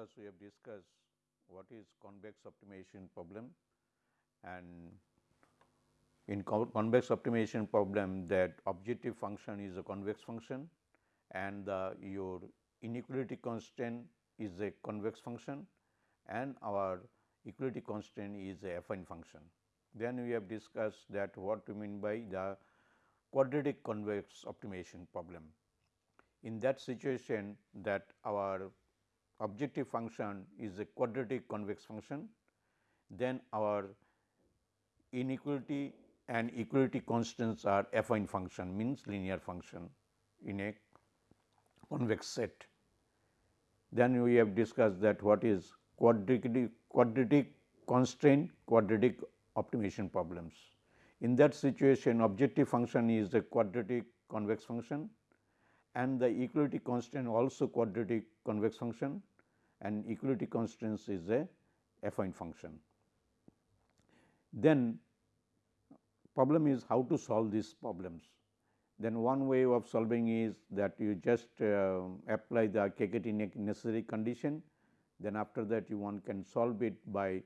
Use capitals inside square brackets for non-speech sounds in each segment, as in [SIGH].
class we have discussed what is convex optimization problem and in convex optimization problem that objective function is a convex function and the your inequality constraint is a convex function and our equality constraint is a affine function. Then we have discussed that what we mean by the quadratic convex optimization problem. In that situation that our objective function is a quadratic convex function, then our inequality and equality constants are affine function means linear function in a convex set. Then we have discussed that what is quadratic, quadratic constraint quadratic optimization problems. In that situation objective function is a quadratic convex function and the equality constant also quadratic convex function and equality constraints is a affine function. Then problem is how to solve these problems. Then one way of solving is that you just uh, apply the KKT necessary condition. Then after that you one can solve it by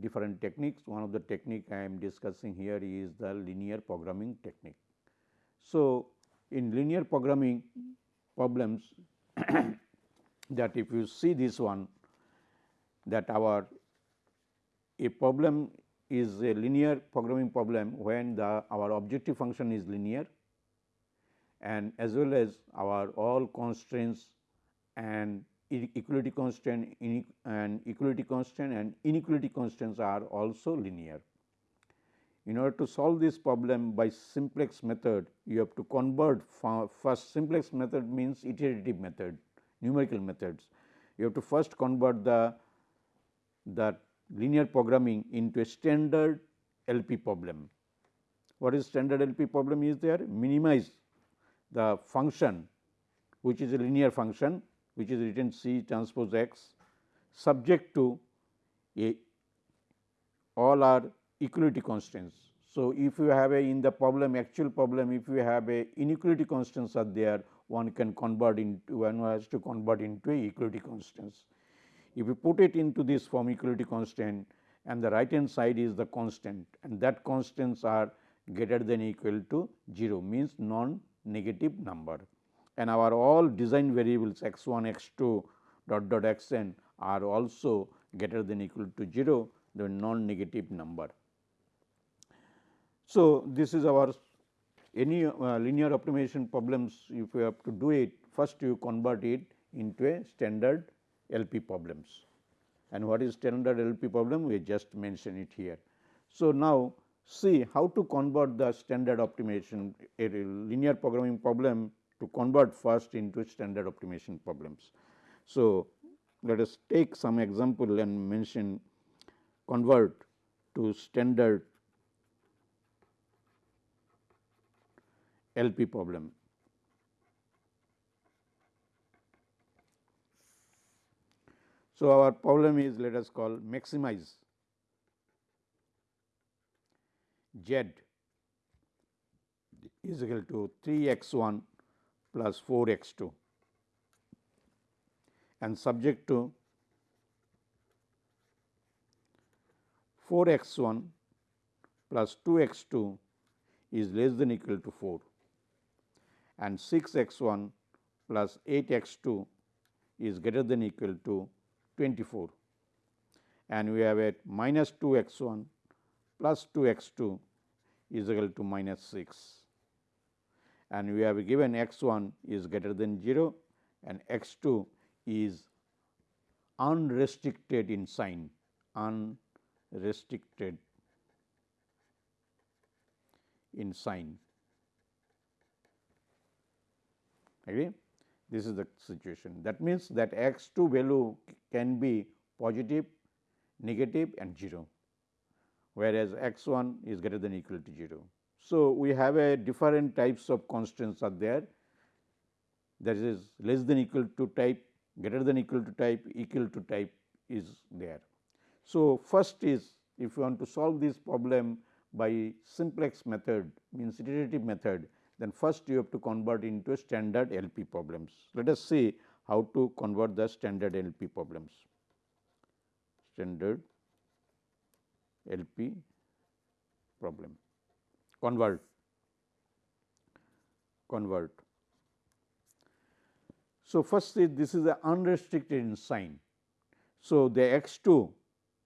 different techniques. One of the technique I am discussing here is the linear programming technique. So, in linear programming problems that if you see this one that our a problem is a linear programming problem when the our objective function is linear and as well as our all constraints and equality constant and equality constant and inequality constants are also linear. In order to solve this problem by simplex method, you have to convert first simplex method means iterative method numerical methods. You have to first convert the the linear programming into a standard LP problem. What is standard LP problem is there? Minimize the function which is a linear function which is written C transpose x subject to a all are equality constants. So, if you have a in the problem actual problem if you have a inequality constants are there one can convert into one has to convert into a equality constants. If you put it into this form equality constant and the right hand side is the constant and that constants are greater than equal to 0 means non negative number and our all design variables x 1 x 2 dot dot x n are also greater than equal to 0 the non negative number. So, this is our any uh, linear optimization problems if you have to do it first you convert it into a standard LP problems and what is standard LP problem we just mention it here. So, now see how to convert the standard optimization a linear programming problem to convert first into standard optimization problems. So, let us take some example and mention convert to standard LP problem. So, our problem is let us call maximize. Z is equal to 3 x 1 plus 4 x 2 and subject to 4 x 1 plus 2 x 2 is less than equal to 4 and 6 x 1 plus 8 x 2 is greater than equal to 24 and we have a minus 2 x 1 plus 2 x 2 is equal to minus 6 and we have given x 1 is greater than 0 and x 2 is unrestricted in sign unrestricted in sign This is the situation that means that x 2 value can be positive, negative and 0, whereas x 1 is greater than equal to 0. So, we have a different types of constants are there that is less than equal to type, greater than equal to type, equal to type is there. So, first is if you want to solve this problem by simplex method means iterative method then first you have to convert into standard LP problems. Let us see how to convert the standard LP problems. Standard LP problem. Convert, convert. So, first is this is the unrestricted sign. So, the x 2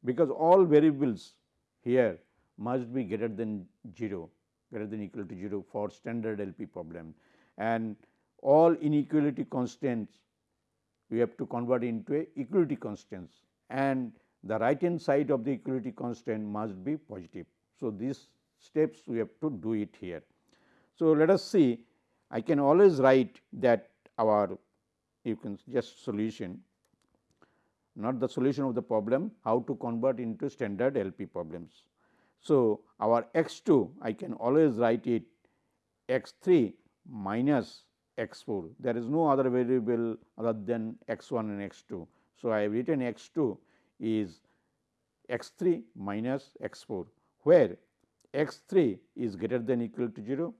because all variables here must be greater than 0 greater than equal to 0 for standard LP problem and all inequality constants we have to convert into a equality constants and the right hand side of the equality constant must be positive. So, these steps we have to do it here. So, let us see I can always write that our you can just solution not the solution of the problem how to convert into standard LP problems. So, our x 2 I can always write it x 3 minus x 4 there is no other variable other than x 1 and x 2. So, I have written x 2 is x 3 minus x 4 where x 3 is greater than equal to 0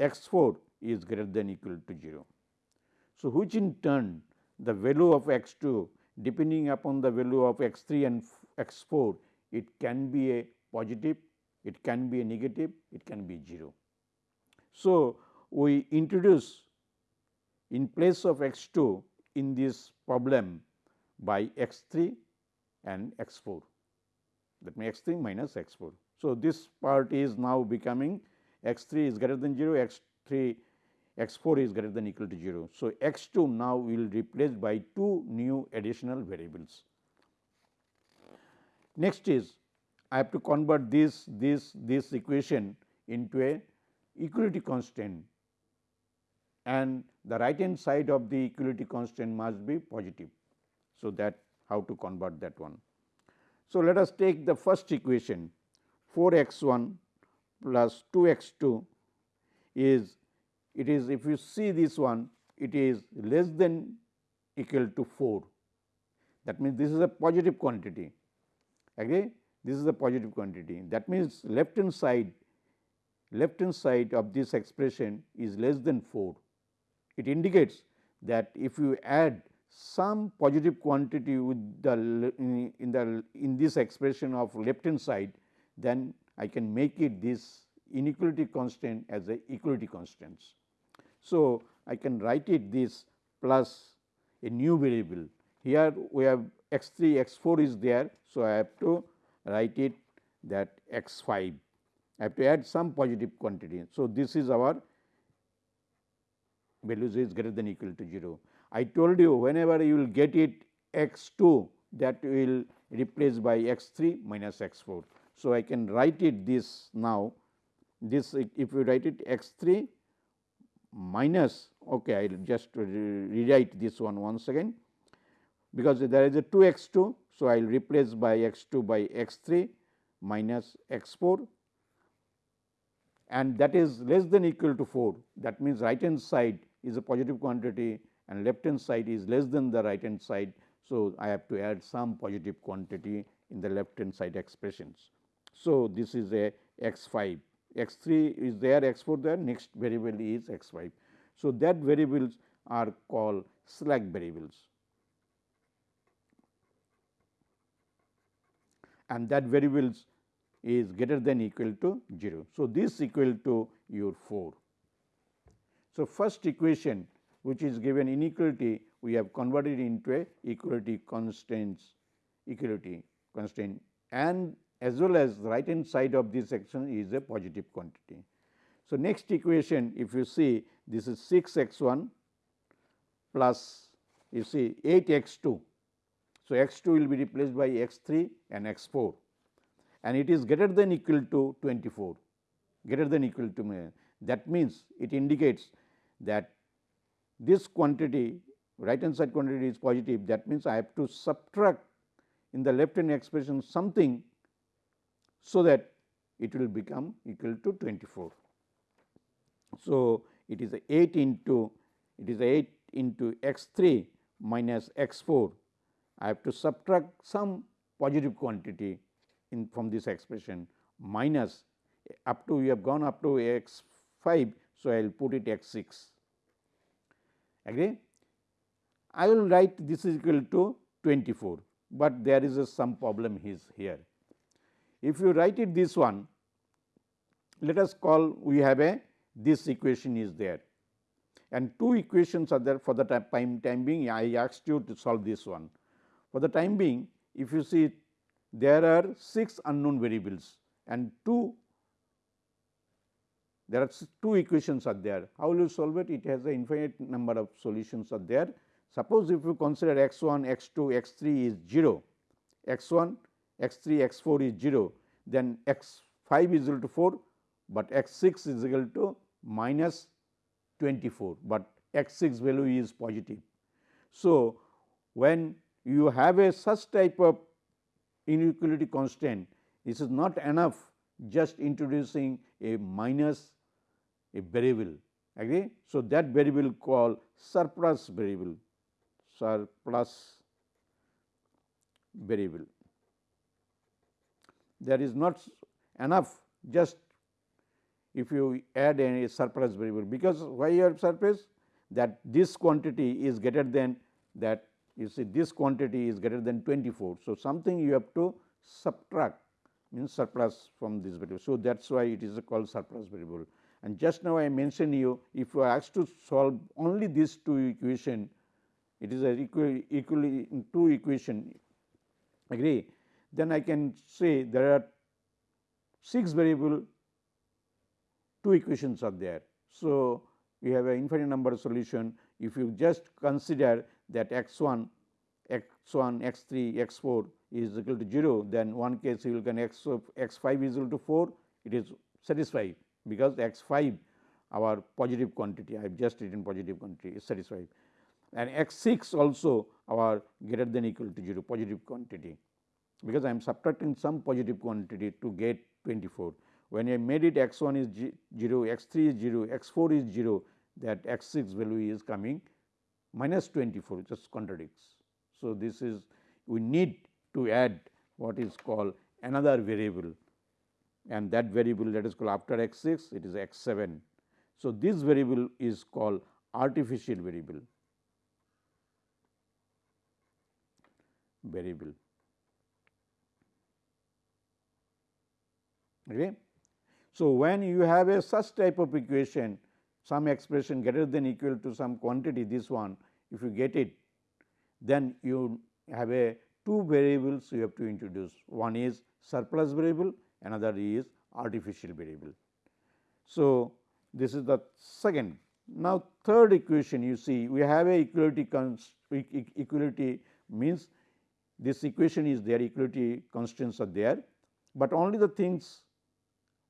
x 4 is greater than equal to 0. So, which in turn the value of x 2 depending upon the value of x 3 and x 4 it can be a positive, it can be a negative, it can be 0. So, we introduce in place of x 2 in this problem by x 3 and x 4 that means x 3 minus x 4. So, this part is now becoming x 3 is greater than 0, x 3 x 4 is greater than equal to 0. So, x 2 now will replace by two new additional variables. Next is I have to convert this this this equation into a equality constant. And the right hand side of the equality constant must be positive. So, that how to convert that one. So, let us take the first equation. 4 x 1 plus 2 x 2 is it is if you see this one it is less than equal to 4 that means this is a positive quantity. Agree this is a positive quantity that means left hand side left hand side of this expression is less than 4 it indicates that if you add some positive quantity with the in the in this expression of left hand side then I can make it this inequality constant as a equality constants. So, I can write it this plus a new variable here we have x 3 x 4 is there. So, I have to write it that x 5 I have to add some positive quantity. So, this is our values is greater than equal to 0. I told you whenever you will get it x 2 that will replace by x 3 minus x 4. So, I can write it this now this if you write it x 3 minus okay, I will just rewrite this one once again because there is a 2 x 2. So, I will replace by x 2 by x 3 minus x 4 and that is less than equal to 4 that means right hand side is a positive quantity and left hand side is less than the right hand side. So, I have to add some positive quantity in the left hand side expressions. So, this is a x 5 x 3 is there x 4 there next variable is x 5. So, that variables are called slack variables and that variables is greater than equal to 0. So, this equal to your 4. So, first equation which is given inequality we have converted into a equality constants equality constant and as well as the right hand side of this section is a positive quantity. So, next equation if you see this is 6 x 1 plus you see 8 x 2. So, x 2 will be replaced by x 3 and x 4 and it is greater than equal to 24 greater than equal to that means it indicates that this quantity right hand side quantity is positive that means I have to subtract in the left hand expression something so that it will become equal to 24. So, it is 8 into it is 8 into x 3 minus x 4. I have to subtract some positive quantity in from this expression minus up to we have gone up to x 5. So, I will put it x 6 agree. I will write this is equal to 24, but there is a some problem is here. If you write it this one, let us call we have a this equation is there and two equations are there for the time, time being I asked you to solve this one. For the time being if you see there are 6 unknown variables and 2 there are two equations are there. How will you solve it? It has an infinite number of solutions are there. Suppose if you consider x 1, x 2, x 3 is 0, x 1, x 3, x 4 is 0, then x 5 is equal to 4, but x 6 is equal to minus 24, but x 6 value is positive. So, when you have a such type of inequality constant, this is not enough just introducing a minus a variable agree. So, that variable called surplus variable surplus variable. There is not enough just if you add a surplus variable because why you have surplus that this quantity is greater than that you see this quantity is greater than 24. So, something you have to subtract means surplus from this variable. So, that is why it is called surplus variable and just now I mentioned you if you are asked to solve only these two equation it is a equally, two equation agree then I can say there are 6 variable two equations are there. So, we have an infinite number of solution if you just consider that x 1 x 1 x 3 x 4 is equal to 0 then one case you will get x x 5 is equal to 4 it is satisfied because x 5 our positive quantity I have just written positive quantity is satisfied and x 6 also our greater than equal to 0 positive quantity because I am subtracting some positive quantity to get 24. When I made it x 1 is 0, x 3 is 0, x 4 is 0 that x 6 value is coming minus 24 just contradicts. So, this is we need to add what is called another variable and that variable that is called after x 6 it is x 7. So, this variable is called artificial variable variable. Okay. So, when you have a such type of equation some expression greater than equal to some quantity this one if you get it then you have a two variables you have to introduce one is surplus variable another is artificial variable. So, this is the second. Now, third equation you see we have a equality equality means this equation is there equality constraints are there, but only the things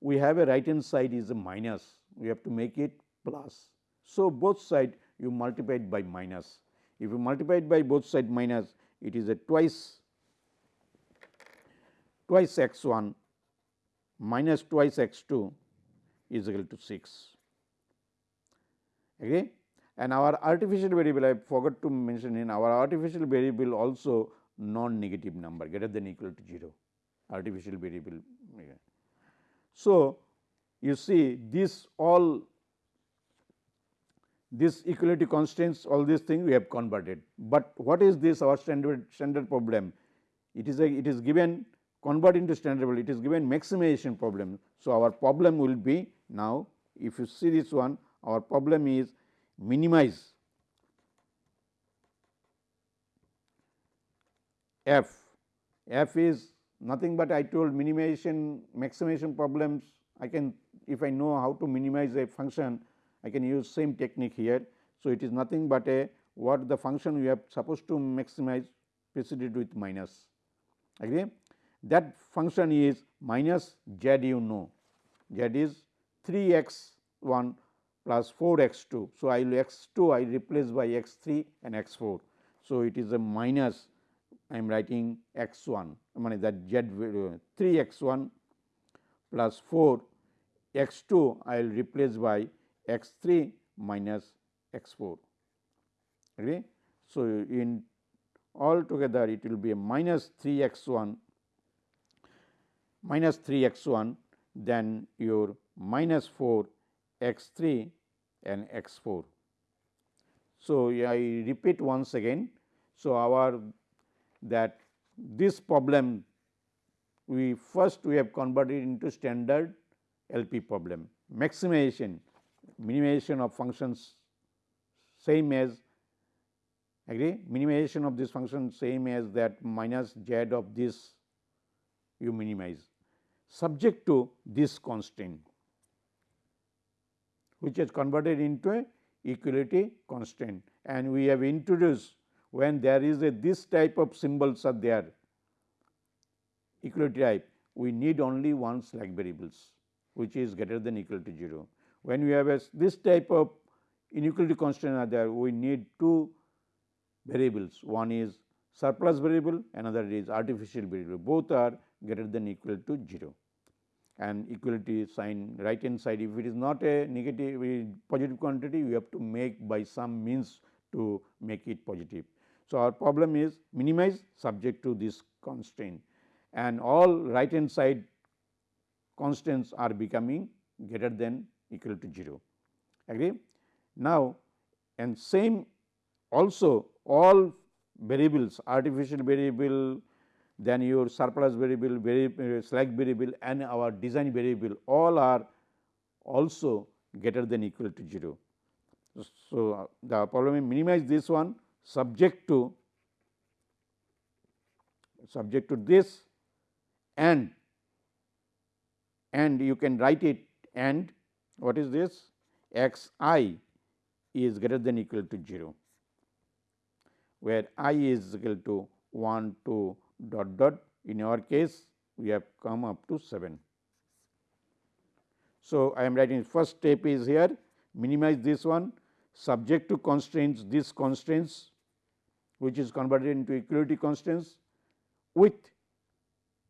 we have a right hand side is a minus we have to make it plus. So, both side you multiply it by minus if you multiply it by both side minus it is a twice twice x 1 minus twice x 2 is equal to 6. Okay. And our artificial variable I forgot to mention in our artificial variable also non negative number greater than equal to 0 artificial variable. So, you see this all this equality constraints all these things we have converted, but what is this our standard standard problem? It is a it is given convert into standard it is given maximization problem. So, our problem will be now if you see this one our problem is minimize f, f is nothing but I told minimization maximization problems I can if I know how to minimize a function I can use same technique here. So, it is nothing but a what the function we have supposed to maximize preceded with minus agree that function is minus z you know z is 3 x 1 plus 4 x 2. So, I will x 2 I replace by x 3 and x 4. So, it is a minus I am writing x 1 I mean that z 3 x 1 plus 4 x 2 I will replace by x 3 minus x 4. Okay. So, in all together it will be a minus 3 x 1 minus 3 x 1 then your minus 4 x 3 and x 4. So, I repeat once again. So, our that this problem we first we have converted into standard LP problem maximization minimization of functions same as agree? Minimization of this function same as that minus z of this you minimize. Subject to this constraint which is converted into a equality constraint. And we have introduced when there is a this type of symbols are there equality type we need only one slack variables which is greater than equal to 0. When we have a this type of inequality constraint are there we need two variables. One is surplus variable another is artificial variable. Both are greater than equal to 0 and equality sign right hand side if it is not a negative positive quantity we have to make by some means to make it positive. So, our problem is minimize subject to this constraint. And all right hand side constants are becoming greater than equal to 0 agree. Now, and same also all variables artificial variable then your surplus variable, variable uh, slack variable and our design variable all are also greater than equal to 0. So, uh, the problem is minimize this one subject to subject to this and and you can write it and what is this? X i is greater than equal to 0 where i is equal to 1 2 dot dot. In our case we have come up to 7. So, I am writing first step is here. Minimize this one. Subject to constraints this constraints which is converted into equality constraints with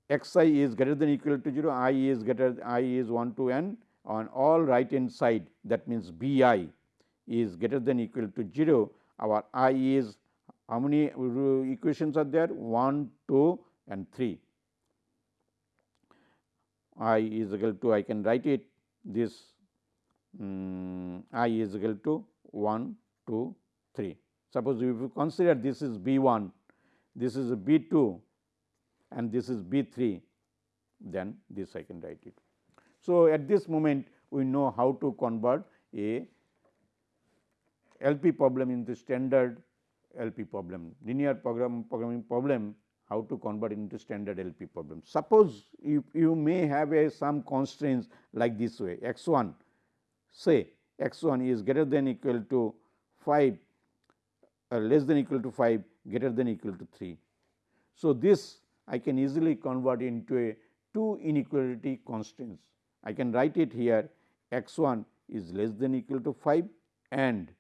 x i is greater than equal to 0 i is greater i is 1 to n on all right hand side that means b i is greater than equal to 0 our i is how many equations are there 1, 2 and 3. i is equal to I can write it this um, i is equal to 1, 2, 3. Suppose if you consider this is B 1, this is B 2 and this is B 3, then this I can write it. So, at this moment we know how to convert a LP problem into standard LP problem, linear program programming problem how to convert into standard LP problem. Suppose you, you may have a some constraints like this way x 1 say x 1 is greater than equal to 5 uh, less than equal to 5 greater than equal to 3. So, this I can easily convert into a two inequality constraints. I can write it here x 1 is less than equal to 5 and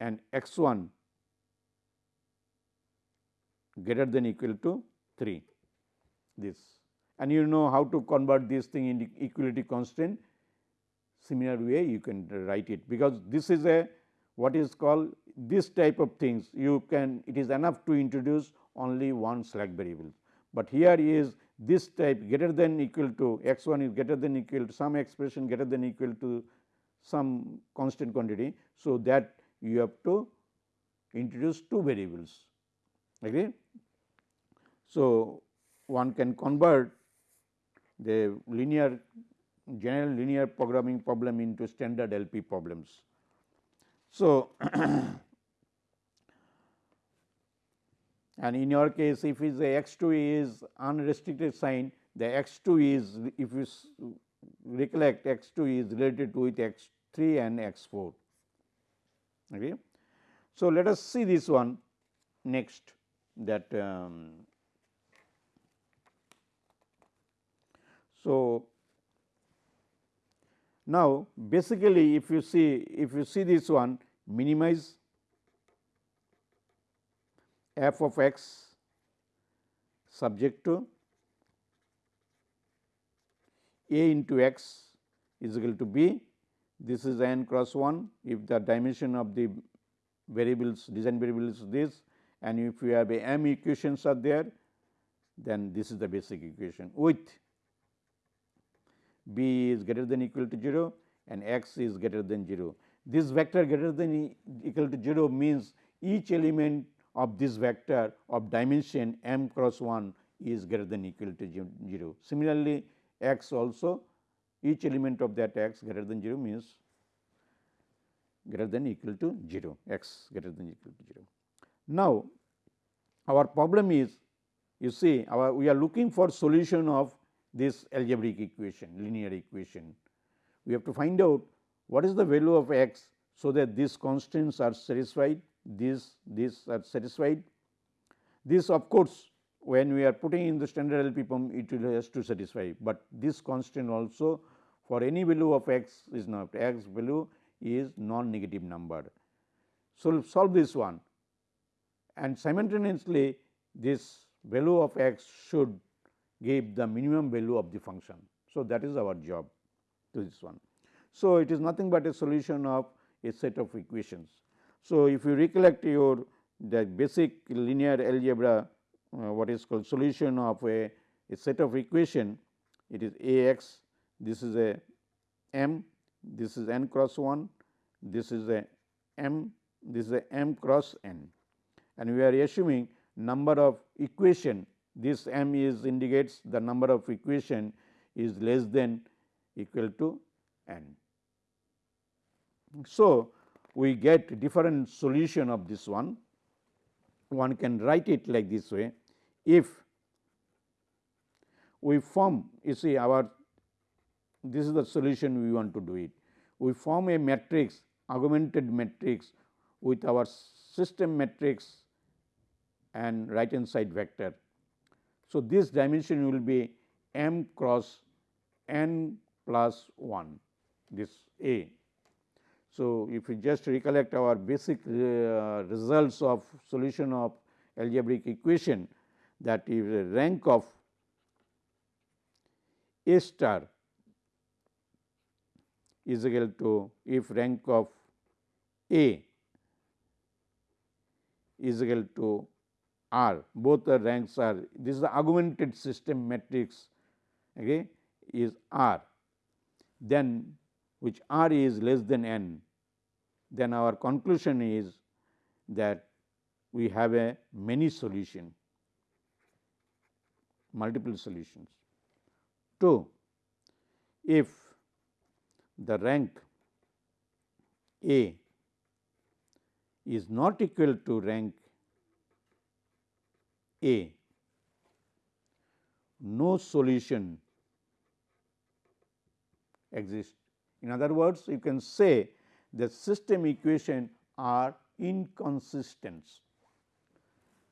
and x 1 greater than equal to 3 this. And you know how to convert this thing into equality constraint similar way you can write it because this is a what is called this type of things you can it is enough to introduce only one slack variable. But here is this type greater than equal to x 1 is greater than equal to some expression greater than equal to some constant quantity. So, that you have to introduce two variables agree. So, one can convert the linear general linear programming problem into standard LP problems. So, [CLEARS THROAT] and in your case if is x 2 is unrestricted sign the x 2 is if you recollect x 2 is related to with x 3 and x 4. Okay. So, let us see this one next that um, so now basically if you see if you see this one minimize f of x subject to a into x is equal to b this is n cross 1 if the dimension of the variables design variables is this and if you have a m equations are there then this is the basic equation with b is greater than equal to 0 and x is greater than 0. this vector greater than equal to 0 means each element of this vector of dimension m cross 1 is greater than equal to 0. Similarly, x also each element of that x greater than 0 means greater than equal to 0 x greater than equal to 0. Now, our problem is you see our we are looking for solution of this algebraic equation linear equation. We have to find out what is the value of x so that these constants are satisfied these these are satisfied. This of course, when we are putting in the standard LP pump it will has to satisfy, but this constant also for any value of x is not x value is non negative number. So, solve this one and simultaneously this value of x should give the minimum value of the function. So, that is our job to this one. So, it is nothing but a solution of a set of equations. So, if you recollect your the basic linear algebra uh, what is called solution of a, a set of equation it is A x this is a m this is n cross 1 this is a m this is a m cross n and we are assuming number of equation this m is indicates the number of equation is less than equal to n. So, we get different solution of this one. One can write it like this way. If we form you see our this is the solution we want to do it. We form a matrix augmented matrix with our system matrix and right hand side vector. So, this dimension will be m cross n plus 1 this A so, if we just recollect our basic uh, results of solution of algebraic equation that is a rank of A star is equal to if rank of A is equal to R both the ranks are this is the augmented system matrix okay, is R. Then which R is less than n then our conclusion is that we have a many solution multiple solutions. 2. If the rank A is not equal to rank A, no solution exists. In other words, you can say the system equation are inconsistent.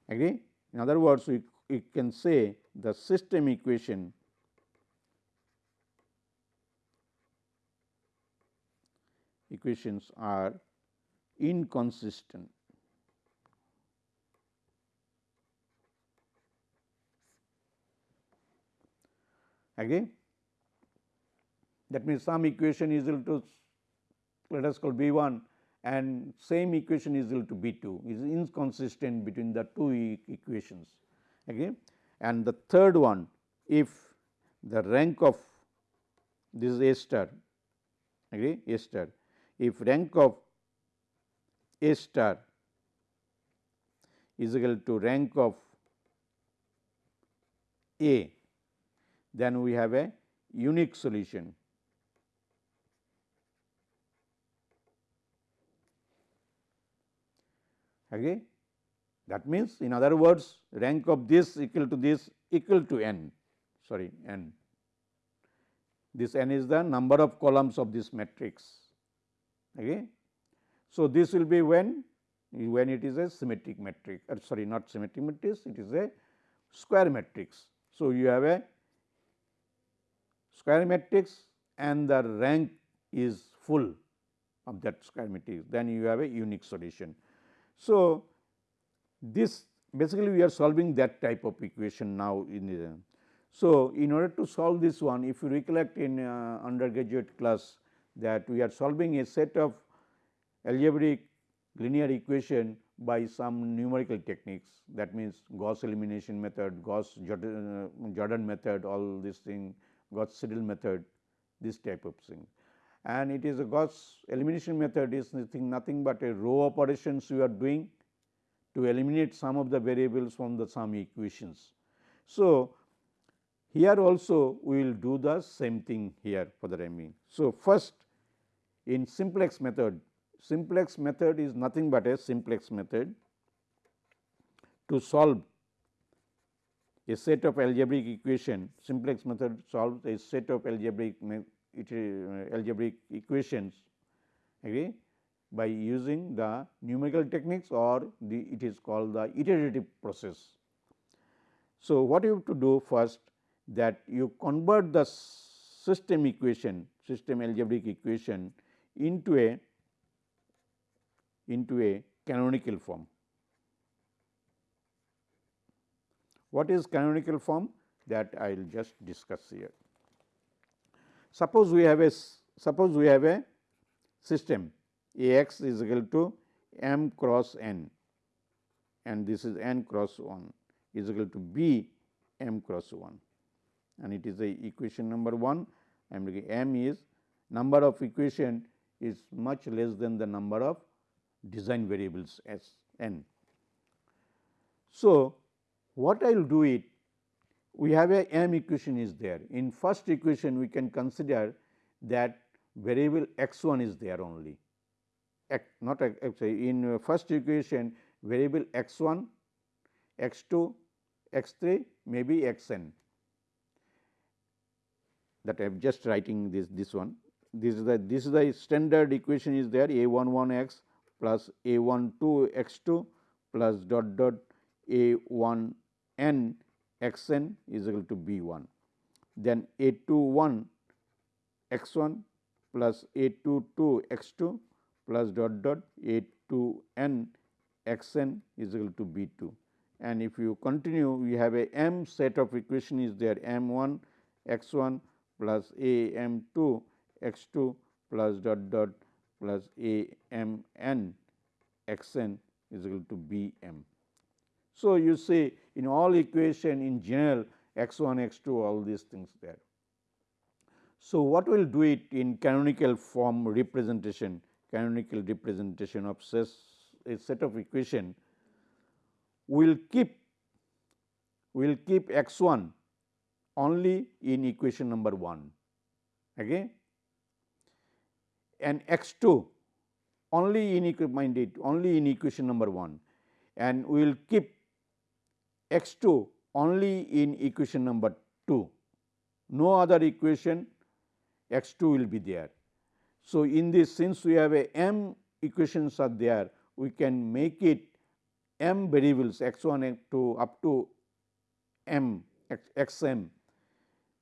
Agree? In other words, we, we can say the system equation equations are inconsistent. Agree? That means, some equation is equal to let us call B 1 and same equation is equal to B 2 is inconsistent between the two e equations. Okay. And the third one if the rank of this is A star agree A star if rank of A star is equal to rank of A then we have a unique solution Agree? That means, in other words rank of this equal to this equal to n sorry n. This n is the number of columns of this matrix. Okay. So, this will be when when it is a symmetric matrix or sorry not symmetric matrix it is a square matrix. So, you have a square matrix and the rank is full of that square matrix then you have a unique solution. So, this basically we are solving that type of equation now in the. So, in order to solve this one if you recollect in uh, undergraduate class that we are solving a set of algebraic linear equation by some numerical techniques that means Gauss elimination method, Gauss Jordan, uh, Jordan method all this thing, Gauss Seidel method this type of thing. And it is a Gauss elimination method is nothing, nothing but a row operations you are doing to eliminate some of the variables from the sum equations. So, here also we will do the same thing here for the remaining. So, first in simplex method, simplex method is nothing but a simplex method to solve a set of algebraic equation, simplex method solves a set of algebraic uh, algebraic equations okay, by using the numerical techniques or the it is called the iterative process. So, what you have to do first that you convert the system equation system algebraic equation into a into a canonical form. What is canonical form that I will just discuss here. Suppose we have a suppose we have a system A x is equal to m cross n and this is n cross 1 is equal to b m cross 1 and it is the equation number 1 I am looking m is number of equation is much less than the number of design variables as n. So, what I will do it we have a m equation is there. In first equation we can consider that variable x 1 is there only. X, not x, in first equation variable x 1 x 2 x 3 maybe x n that I am just writing this this one. This is the this is the standard equation is there a 1 1 x plus a 1 2 x 2 plus dot dot a 1 n x n is equal to b 1. Then a 2 1 x 1 plus a 2 2 x 2 plus dot dot a 2 n x n is equal to b 2. And if you continue we have a m set of equation is there m 1 x 1 plus a m 2 x 2 plus dot dot plus a m n x n is equal to b m. So, you see in all equation in general x 1 x 2 all these things there. So, what we will do it in canonical form representation canonical representation of a set of equation we will keep we will keep x 1 only in equation number 1 okay and x 2 only in mind it only in equation number 1 and we will keep x 2 only in equation number 2, no other equation x 2 will be there. So, in this since we have a m equations are there, we can make it m variables x 1 x 2 up to m x, m.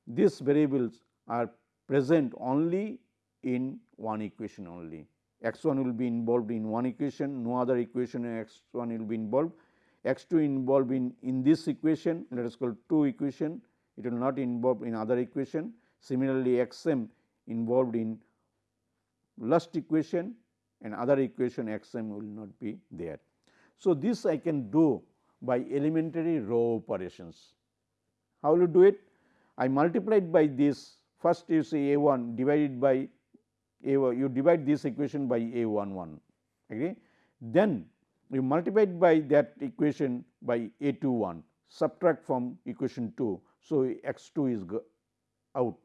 These variables are present only in one equation only. x 1 will be involved in one equation, no other equation x 1 will be involved x 2 involved in, in this equation let us call 2 equation it will not involve in other equation. Similarly, x m involved in last equation and other equation x m will not be there. So, this I can do by elementary row operations. How will you do it? I multiplied by this first you say a 1 divided by a you divide this equation by a 1 1 agree. Then you multiplied by that equation by a 2 1 subtract from equation 2. So, x 2 is out.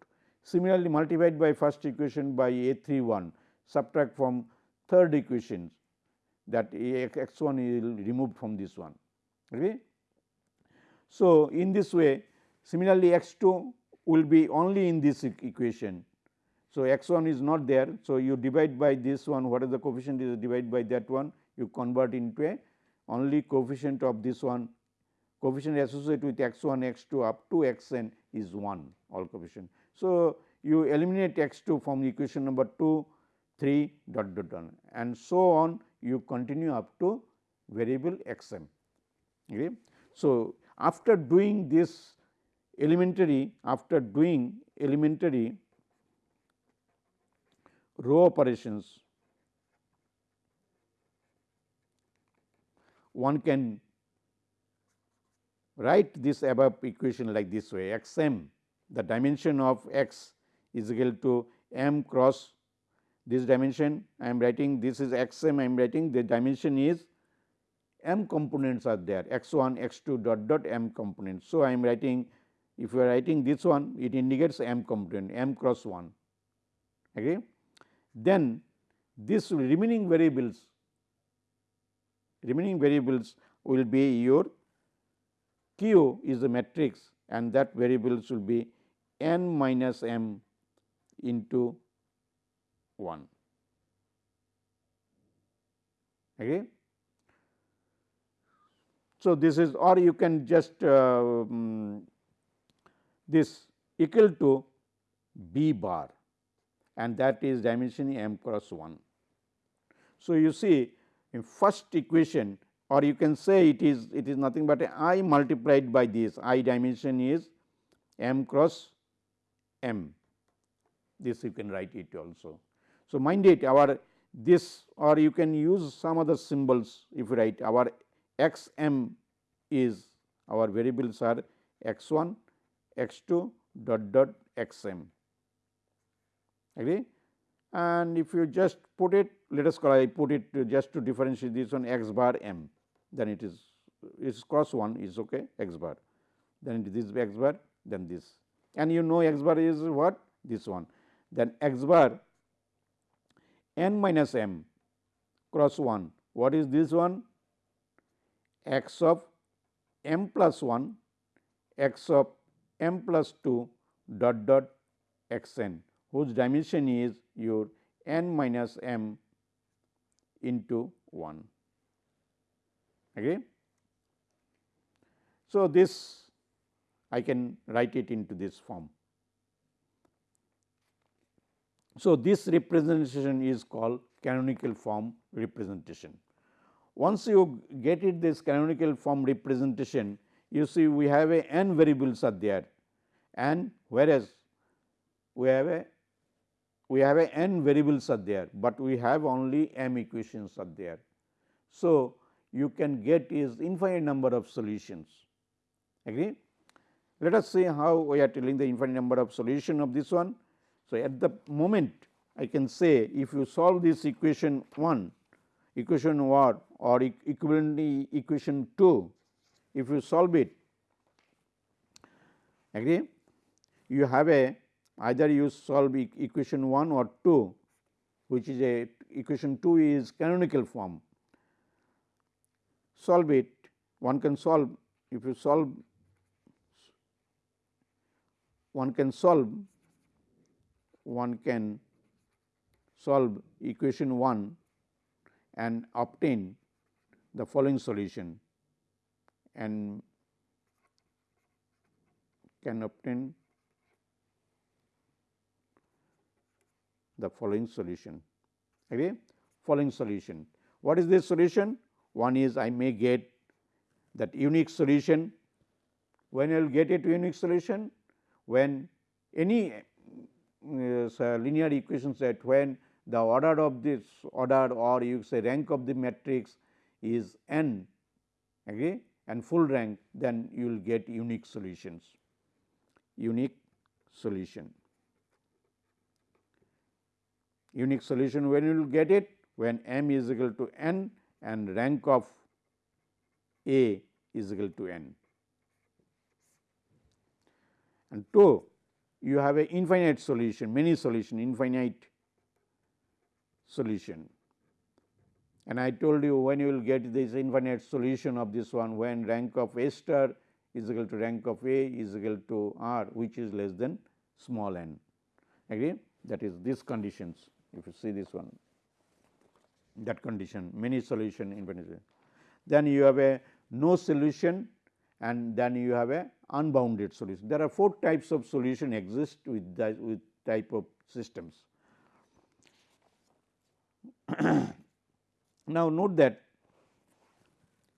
Similarly, multiplied by first equation by a 3 1 subtract from third equation that x 1 is removed from this one. Okay. So, in this way similarly, x 2 will be only in this equation. So, x 1 is not there. So, you divide by this one what is the coefficient is divided by that one you convert into a only coefficient of this one coefficient associated with x 1 x 2 up to x n is 1 all coefficient. So, you eliminate x 2 from equation number 2 3 dot dot dot and so on you continue up to variable x m. Okay. So, after doing this elementary after doing elementary row operations one can write this above equation like this way x m the dimension of x is equal to m cross this dimension I am writing this is x m I am writing the dimension is m components are there x 1 x 2 dot dot m components. So, I am writing if you are writing this one it indicates m component m cross 1 agree. Then this remaining variables remaining variables will be your q is the matrix and that variables will be n minus m into 1 okay. So, this is or you can just uh, um, this equal to b bar and that is dimension m cross 1. So, you see first equation or you can say it is it is nothing but i multiplied by this. I dimension is m cross m. This you can write it also. So, mind it our this or you can use some other symbols if you write. Our x m is our variables are x 1 x 2 dot dot x m agree and if you just put it let us call I put it just to differentiate this one x bar m then it is is cross 1 is okay x bar. Then this x bar then this. And you know x bar is what? This one. Then x bar n minus m cross 1 what is this one? X of m plus 1 x of m plus 2 dot dot x n whose dimension is your n minus m into 1. Okay. So, this I can write it into this form. So, this representation is called canonical form representation. Once you get it this canonical form representation, you see we have a n variables are there and whereas we have a we have a n variables are there, but we have only m equations are there. So, you can get is infinite number of solutions agree. Let us see how we are telling the infinite number of solution of this one. So, at the moment I can say if you solve this equation 1 equation 1 or equivalently equation 2 if you solve it agree you have a either you solve e equation 1 or 2 which is a equation 2 is canonical form. Solve it one can solve if you solve one can solve one can solve equation 1 and obtain the following solution and can obtain the following solution. Okay? Following solution. What is this solution? One is I may get that unique solution. When I will get a unique solution? When any uh, linear equation set when the order of this order or you say rank of the matrix is n okay, and full rank then you will get unique solutions unique solution unique solution when you will get it when m is equal to n and rank of A is equal to n. And 2 you have a infinite solution many solution infinite solution. And I told you when you will get this infinite solution of this one when rank of A star is equal to rank of A is equal to R which is less than small n agree that is these conditions if you see this one that condition many solution infinity. Then you have a no solution and then you have a unbounded solution. There are four types of solution exist with the with type of systems. [CLEARS THROAT] now, note that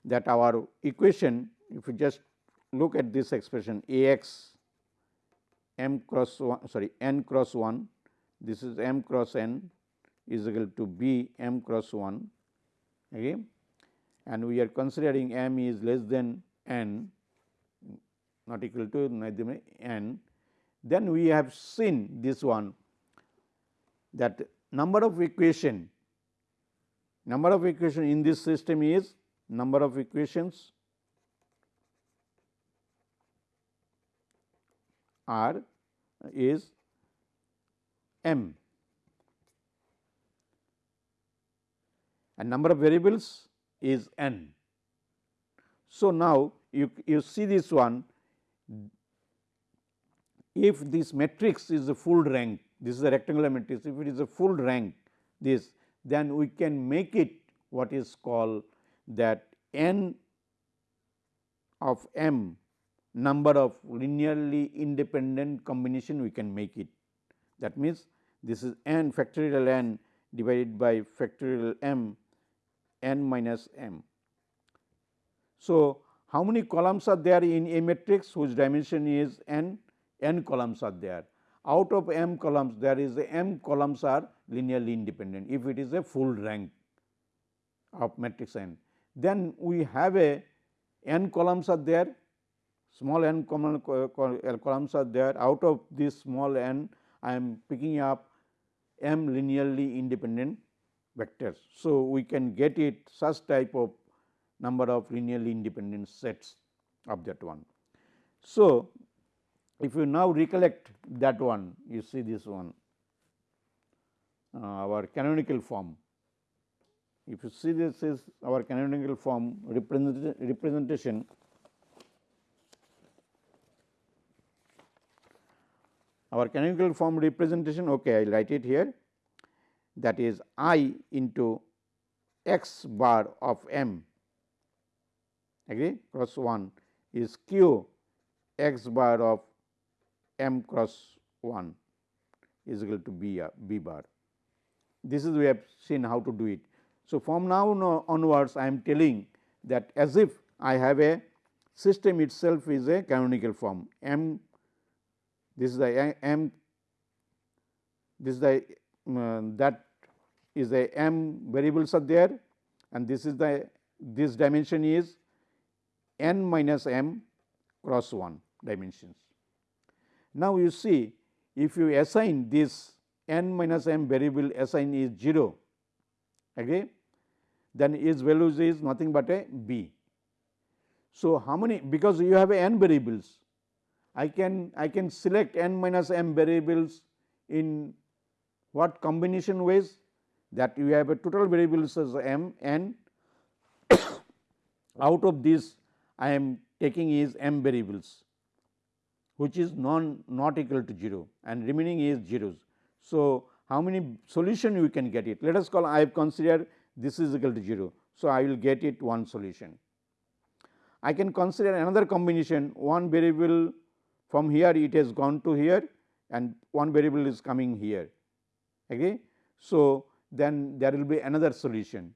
that our equation if you just look at this expression A x m cross 1 sorry n cross 1 this is m cross n is equal to b m cross 1 okay? And we are considering m is less than n not equal to n. Then we have seen this one that number of equation number of equation in this system is number of equations are is m and number of variables is n. So, now you, you see this one if this matrix is a full rank this is a rectangular matrix if it is a full rank this then we can make it what is called that n of m number of linearly independent combination we can make it. That means, this is n factorial n divided by factorial m n minus m. So, how many columns are there in a matrix whose dimension is n? n columns are there. Out of m columns there is a m columns are linearly independent if it is a full rank of matrix n. Then we have a n columns are there small n columns are there out of this small n I am picking up m linearly independent vectors. So, we can get it such type of number of linearly independent sets of that one. So, if you now recollect that one you see this one uh, our canonical form. If you see this is our canonical form represent, representation our canonical form representation okay I will write it here that is i into x bar of m agree cross 1 is q x bar of m cross 1 is equal to b, uh, b bar. This is we have seen how to do it. So, from now onwards I am telling that as if I have a system itself is a canonical form m this is the m this is the uh, that is the m variables are there and this is the this dimension is n minus m cross 1 dimensions. Now, you see if you assign this n minus m variable assign is 0 okay, then its values is nothing but a b. So, how many because you have n variables I can I can select n minus m variables in what combination ways that you have a total variables as m n [COUGHS] out of this I am taking is m variables which is non not equal to 0 and remaining is zeros. So, how many solution we can get it? Let us call I have considered this is equal to 0. So, I will get it one solution. I can consider another combination one variable from here it has gone to here and one variable is coming here. Okay. So, then there will be another solution.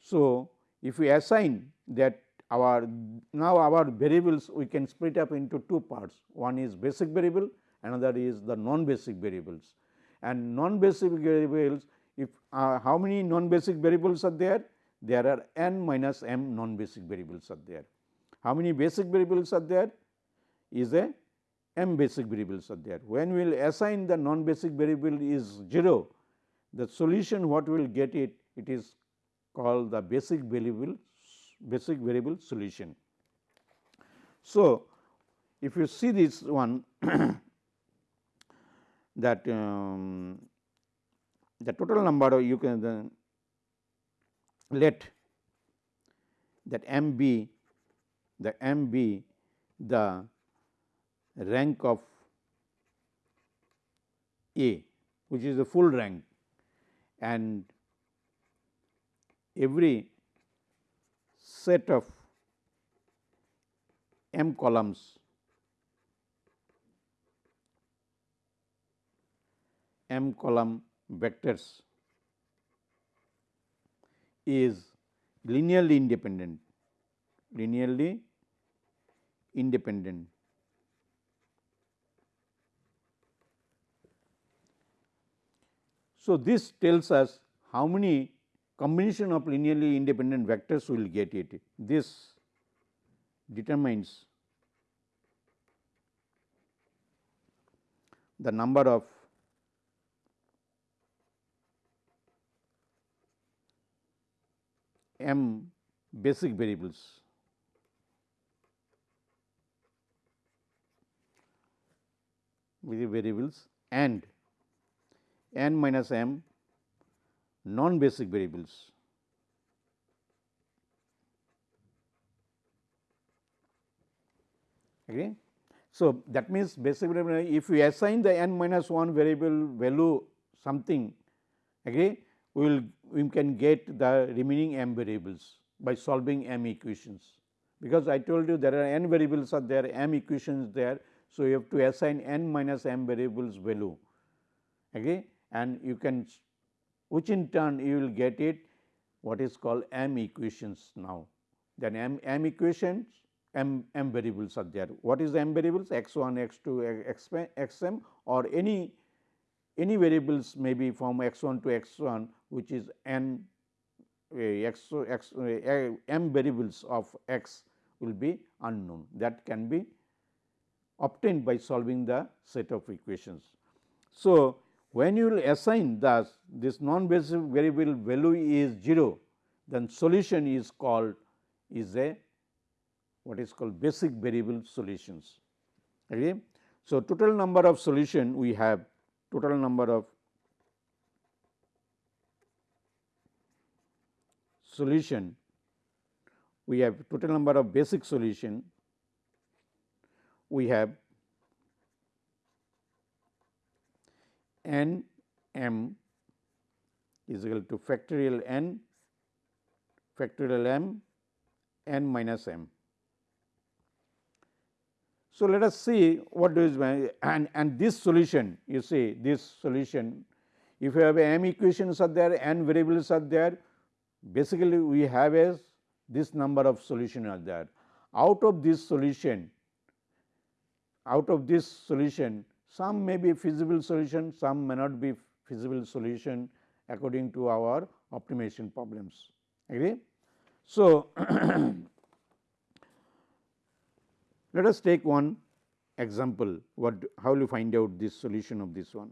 So, if we assign that our now our variables we can split up into two parts one is basic variable another is the non basic variables and non basic variables if uh, how many non basic variables are there there are n minus m non basic variables are there how many basic variables are there is a m basic variables are there when we will assign the non basic variable is 0 the solution what we will get it it is called the basic variable basic variable solution. So, if you see this one [COUGHS] that um, the total number you can then let that m be the m be the rank of A which is the full rank. And every set of m columns m column vectors is linearly independent linearly independent So, this tells us how many combination of linearly independent vectors we will get it. This determines the number of m basic variables. variables and n minus m non basic variables. Okay. So, that means basically if we assign the n minus 1 variable value something okay, we will we can get the remaining m variables by solving m equations. Because I told you there are n variables are there m equations there. So, you have to assign n minus m variables value okay, and you can which in turn you will get it what is called m equations now. Then m, m equations m, m variables are there. What is m variables? x 1, x 2, x, m or any any variables may be from x 1 to x 1 which is n x, x m variables of x will be unknown that can be obtained by solving the set of equations. So, when you will assign the this non basic variable value is 0 then solution is called is a what is called basic variable solutions. Okay. So, total number of solution we have total number of solution we have total number of basic solution we have n m is equal to factorial n factorial m n minus m. So, let us see what is and and this solution you see this solution if you have m equations are there n variables are there basically we have as this number of solution are there out of this solution out of this solution some may be feasible solution, some may not be feasible solution according to our optimization problems. Agree? So, [CLEARS THROAT] let us take one example what how will you find out this solution of this one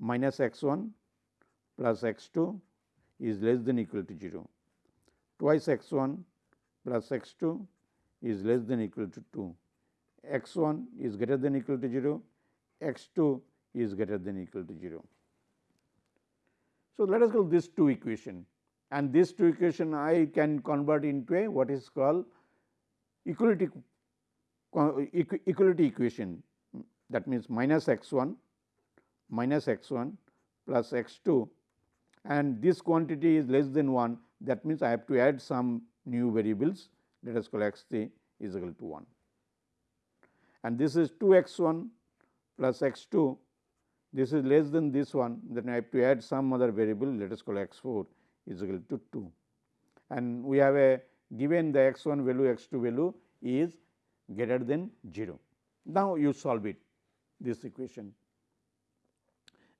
minus x 1 plus x 2 is less than equal to 0 twice x 1 plus x 2 is less than equal to 2 x 1 is greater than equal to 0, x 2 is greater than equal to 0. So, let us call this two equation and this two equation I can convert into a what is called equality equality equation. That means minus x 1 minus x 1 plus x 2 and this quantity is less than 1 that means I have to add some new variables. Let us call x 3 is equal to 1 and this is 2 x 1 plus x 2 this is less than this one. Then I have to add some other variable. Let us call x 4 is equal to 2 and we have a given the x 1 value x 2 value is greater than 0. Now, you solve it this equation.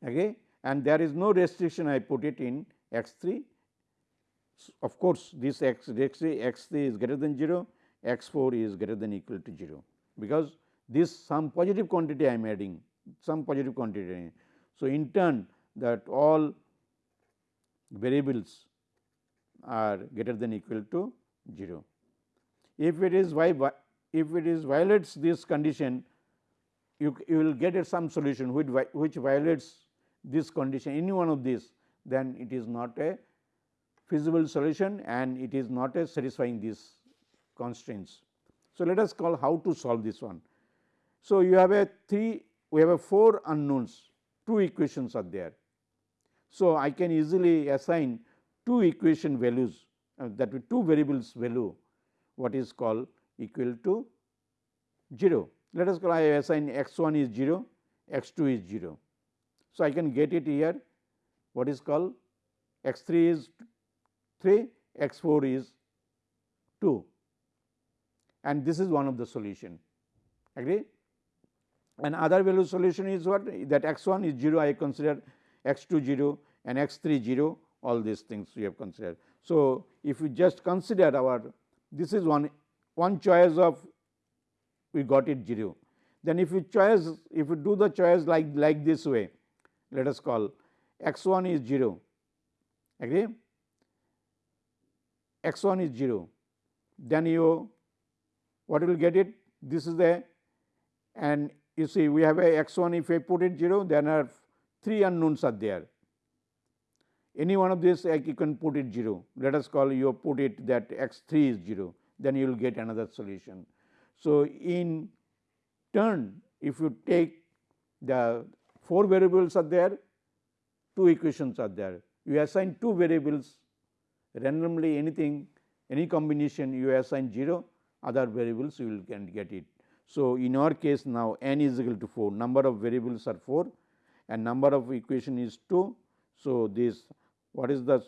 Okay? And there is no restriction. I put it in x 3 of course, this x x 3 x 3 is greater than 0 x 4 is greater than equal to 0 because this some positive quantity I am adding some positive quantity. So, in turn that all variables are greater than equal to 0. If it is y if it is violates this condition you, you will get some solution which, which violates this condition any one of these then it is not a feasible solution and it is not a satisfying these constraints. So, let us call how to solve this one. So, you have a 3 we have a 4 unknowns 2 equations are there. So, I can easily assign 2 equation values uh, that with 2 variables value what is called equal to 0. Let us call I assign x 1 is 0 x 2 is 0. So, I can get it here what is called x 3 is 3 x 4 is 2 and this is one of the solution agree and other value solution is what? That x 1 is 0 I consider x 2 0 and x 3 0 all these things we have considered. So, if we just consider our this is one one choice of we got it 0 then if we choice if we do the choice like like this way let us call x 1 is 0 agree? X 1 is 0, then you what will get it? This is the and you see we have a x 1 if I put it 0 then are three unknowns are there. Any one of these you can put it 0 let us call you put it that x 3 is 0 then you will get another solution. So, in turn if you take the 4 variables are there, 2 equations are there. You assign 2 variables randomly anything any combination you assign 0 other variables you will can get it. So, in our case now n is equal to 4 number of variables are 4 and number of equation is 2. So, this what is the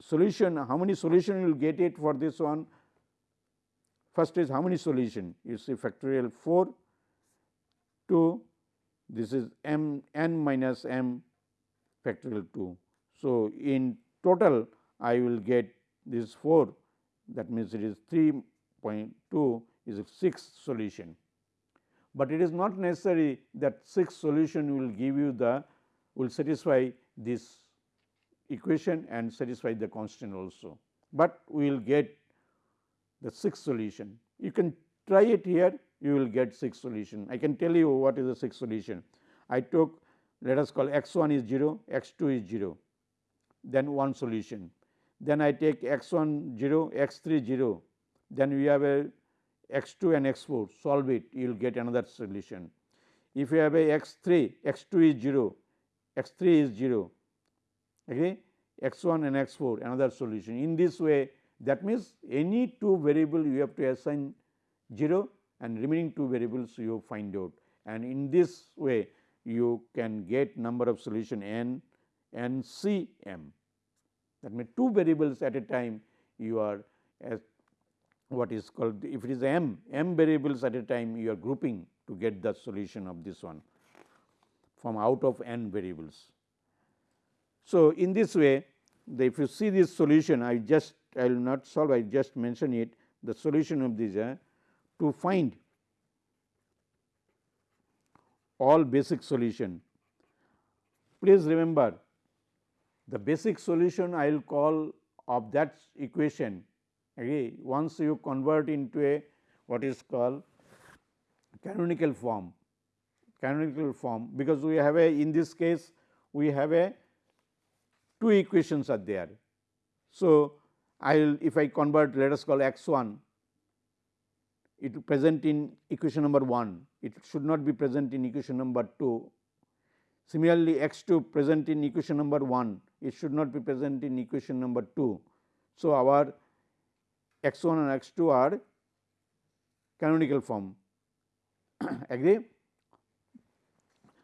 solution how many solution you will get it for this one first is how many solution you see factorial 4 2 this is m n minus m factorial 2. So, in total I will get this 4 that means it is 3.2 is a sixth solution, but it is not necessary that sixth solution will give you the will satisfy this equation and satisfy the constant also, but we will get the sixth solution. You can try it here you will get sixth solution. I can tell you what is the sixth solution. I took let us call x 1 is 0, x 2 is 0, then one solution. Then I take x 1 0, x 3 0, then we have a x 2 and x 4 solve it you will get another solution. If you have a x 3, x 2 is 0, x 3 is 0, okay, x 1 and x 4 another solution. In this way that means, any two variable you have to assign 0 and remaining two variables you find out and in this way you can get number of solution n n c m. That means, two variables at a time you are as what is called if it is m m variables at a time you are grouping to get the solution of this one from out of n variables. So, in this way the if you see this solution I just I will not solve I just mention it the solution of this uh, to find all basic solution. Please remember the basic solution I will call of that equation okay, once you convert into a what is called canonical form canonical form because we have a in this case we have a two equations are there. So, I will if I convert let us call x 1 it present in equation number 1, it should not be present in equation number 2. Similarly, x 2 present in equation number 1, it should not be present in equation number 2. So, our x 1 and x 2 are canonical form [COUGHS] agree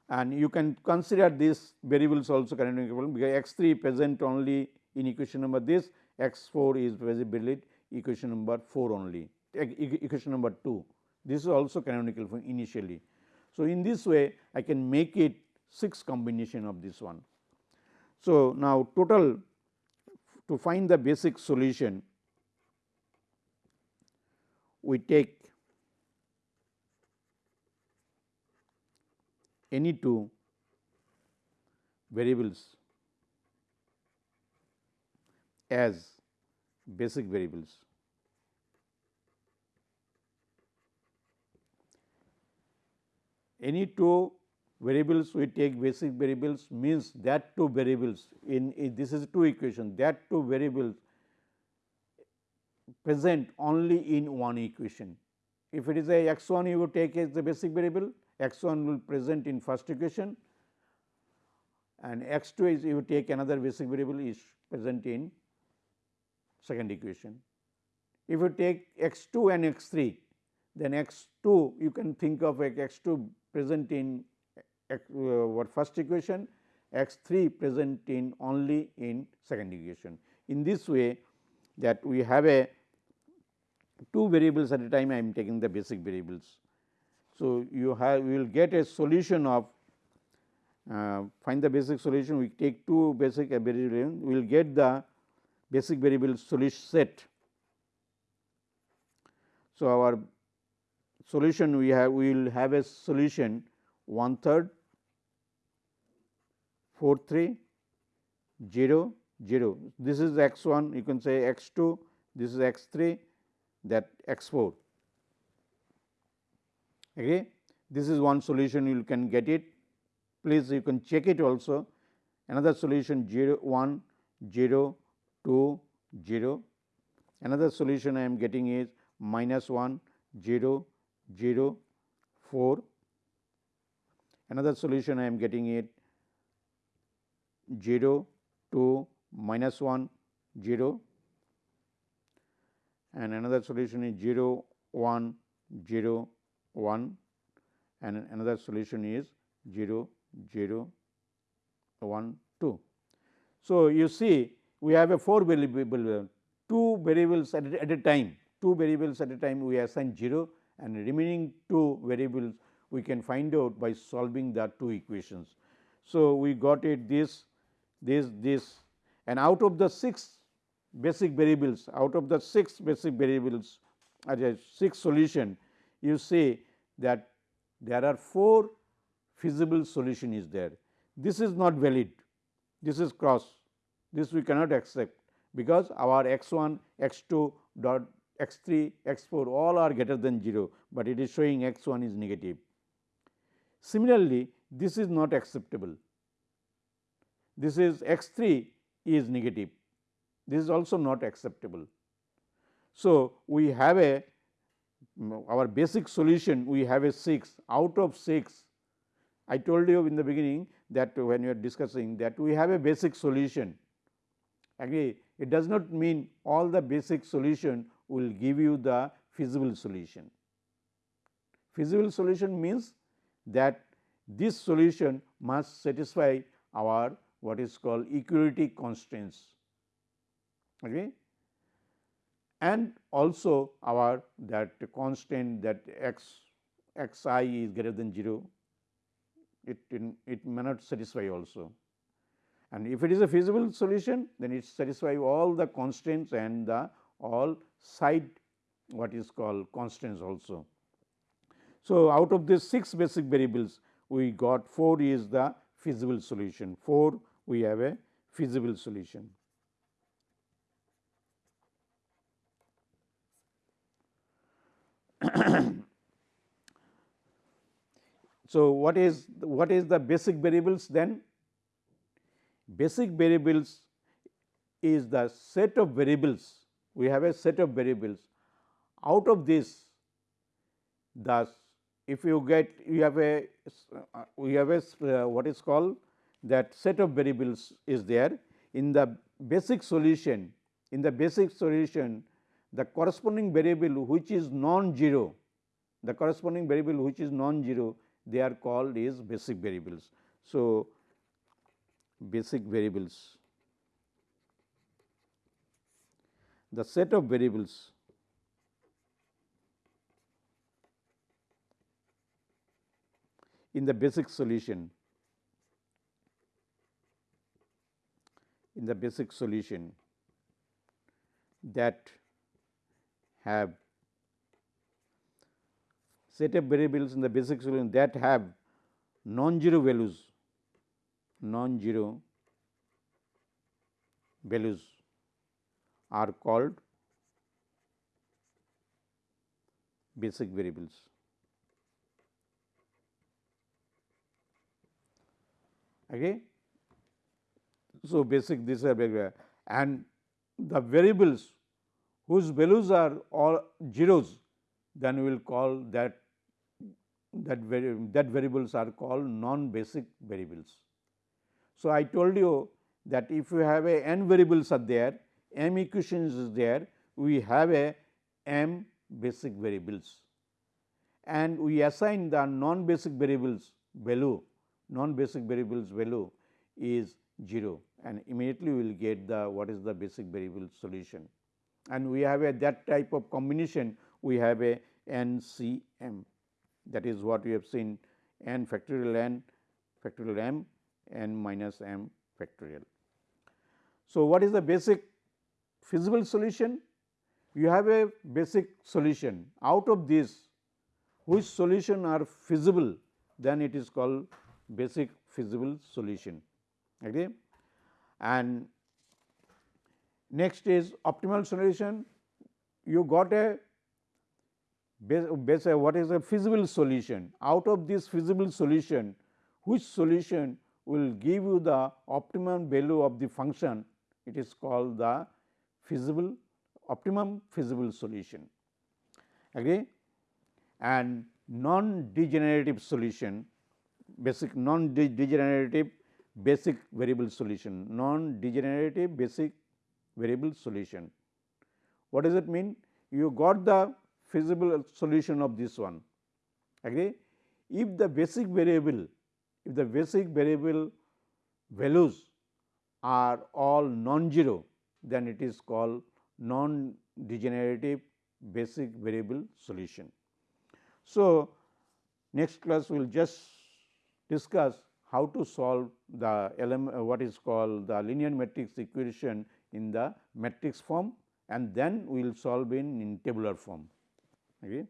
and you can consider these variables also canonical form because x 3 present only in equation number this x 4 is visible equation number 4 only equation number 2. This is also canonical form initially. So, in this way I can make it 6 combination of this one. So, now total to find the basic solution we take any two variables as basic variables. Any two variables we take basic variables means that two variables in, in this is two equation that two variables present only in one equation. If it is a x 1 you would take as the basic variable x 1 will present in first equation and x 2 is you take another basic variable is present in second equation. If you take x 2 and x 3 then x 2 you can think of x 2 present in uh, what first equation, x 3 present in only in second equation. In this way that we have a two variables at a time I am taking the basic variables. So, you have you will get a solution of uh, find the basic solution we take two basic variables we will get the basic variable solution set. So, our solution we have we will have a solution one third 4 3 0 0. This is x 1 you can say x 2 this is x 3 that x 4. Okay. This is one solution you can get it please you can check it also another solution 0 1 0 2 0 another solution I am getting is minus 1 0 0 4 another solution I am getting it 0 2 minus 1 0 and another solution is 0 1 0 1 and another solution is 0 0 1 2. So, you see we have a 4 variable 2 variables at, at a time. 2 variables at a time we assign 0 and remaining 2 variables we can find out by solving the two equations. So, we got it this this this and out of the 6 basic variables out of the 6 basic variables as a 6 solution you see that there are 4 feasible solution is there. This is not valid this is cross this we cannot accept because our x 1 x 2 dot x 3 x 4 all are greater than 0, but it is showing x 1 is negative. Similarly, this is not acceptable this is x 3 is negative this is also not acceptable. So, we have a our basic solution we have a 6 out of 6 I told you in the beginning that when you are discussing that we have a basic solution agree it does not mean all the basic solution will give you the feasible solution. Feasible solution means that this solution must satisfy our what is called equality constraints okay? and also our that constant that x x i is greater than 0 it, it may not satisfy also. And if it is a feasible solution, then it satisfies all the constraints and the all side what is called constraints also. So, out of these 6 basic variables, we got 4 is the feasible solution, 4 we have a feasible solution. [COUGHS] So, what is what is the basic variables then? Basic variables is the set of variables we have a set of variables out of this thus if you get you have a uh, we have a uh, what is called that set of variables is there. In the basic solution in the basic solution the corresponding variable which is non-zero the corresponding variable which is non-zero they are called is basic variables. So, basic variables. The set of variables. In the basic solution in the basic solution that have set of variables in the basic solution that have non-zero values, non-zero values are called basic variables. Okay. So, basic these are and the variables whose values are all zeros then we will call that that, vari that variables are called non-basic variables. So, I told you that if you have a n variables are there, m equations is there, we have a m basic variables. And we assign the non-basic variables value, non-basic variables value is 0 and immediately we will get the what is the basic variable solution. And we have a that type of combination we have a n c m that is what we have seen n factorial n factorial m n minus m factorial. So, what is the basic feasible solution? You have a basic solution out of this which solution are feasible then it is called basic feasible solution. Okay? And Next is optimal solution. You got a base, what is a feasible solution. Out of this feasible solution, which solution will give you the optimum value of the function, it is called the feasible optimum feasible solution. Agree? And non-degenerative solution, basic non-degenerative basic variable solution, non-degenerative basic variable solution. What does it mean? You got the feasible solution of this one. Agree? If the basic variable, if the basic variable values are all non-zero, then it is called non-degenerative basic variable solution. So, next class we will just discuss how to solve the element uh, what is called the linear matrix equation in the matrix form and then we will solve in, in tabular form. Okay.